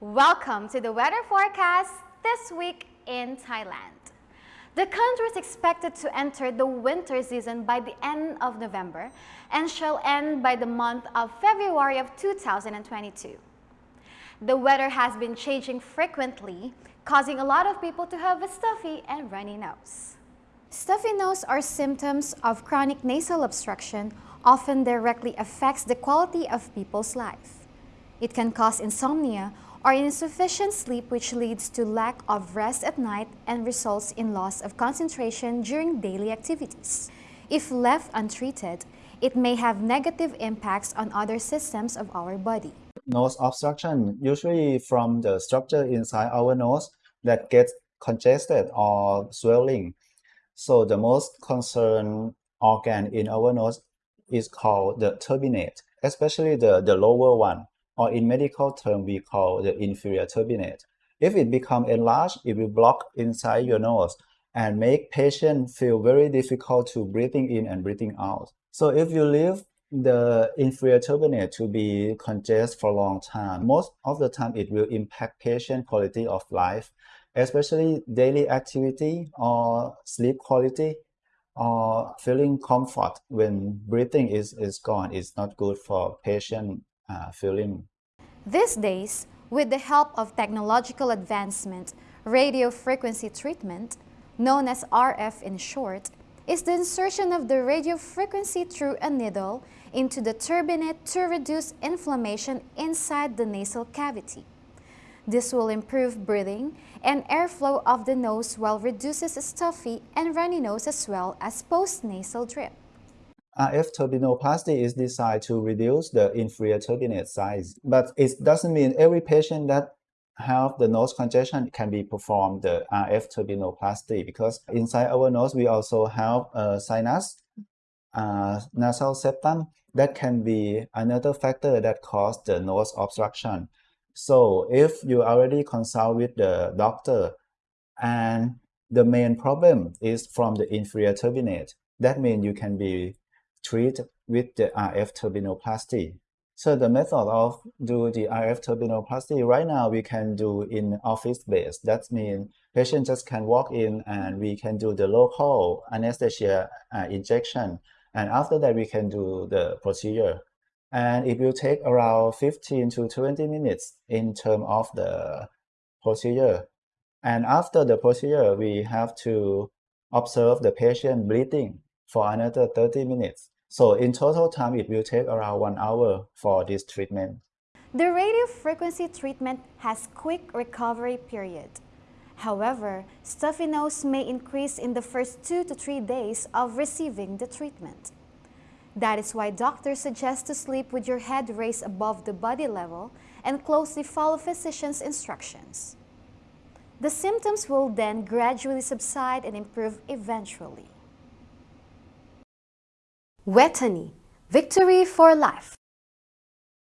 Welcome to the weather forecast this week in Thailand. The country is expected to enter the winter season by the end of November and shall end by the month of February of 2022. The weather has been changing frequently, causing a lot of people to have a stuffy and runny nose. Stuffy nose are symptoms of chronic nasal obstruction often directly affects the quality of people's life. It can cause insomnia or insufficient sleep which leads to lack of rest at night and results in loss of concentration during daily activities. If left untreated, it may have negative impacts on other systems of our body. Nose obstruction usually from the structure inside our nose that gets congested or swelling. So the most concerned organ in our nose is called the turbinate, especially the, the lower one or in medical term we call the inferior turbinate. If it become enlarged, it will block inside your nose and make patient feel very difficult to breathing in and breathing out. So if you leave the inferior turbinate to be congested for a long time, most of the time it will impact patient quality of life, especially daily activity or sleep quality or feeling comfort when breathing is, is gone is not good for patient uh, feeling. These days, with the help of technological advancement, radio frequency treatment, known as RF in short, is the insertion of the radio frequency through a needle into the turbinate to reduce inflammation inside the nasal cavity. This will improve breathing and airflow of the nose while reduces stuffy and runny nose as well as post-nasal drip. RF turbinoplasty is designed to reduce the inferior turbinate size, but it doesn't mean every patient that have the nose congestion can be performed the RF turbinoplasty because inside our nose we also have a sinus, uh, nasal septum that can be another factor that cause the nose obstruction. So if you already consult with the doctor and the main problem is from the inferior turbinate, that means you can be treat with the RF turbinoplasty. So the method of do the RF turbinoplasty right now we can do in office base. That means patient just can walk in and we can do the local anesthesia uh, injection. And after that we can do the procedure. And it will take around 15 to 20 minutes in terms of the procedure. And after the procedure, we have to observe the patient bleeding for another 30 minutes. So in total time, it will take around one hour for this treatment. The radio frequency treatment has quick recovery period. However, stuffy nose may increase in the first two to three days of receiving the treatment. That is why doctors suggest to sleep with your head raised above the body level and closely follow physician's instructions. The symptoms will then gradually subside and improve eventually. Vejthani, victory for life.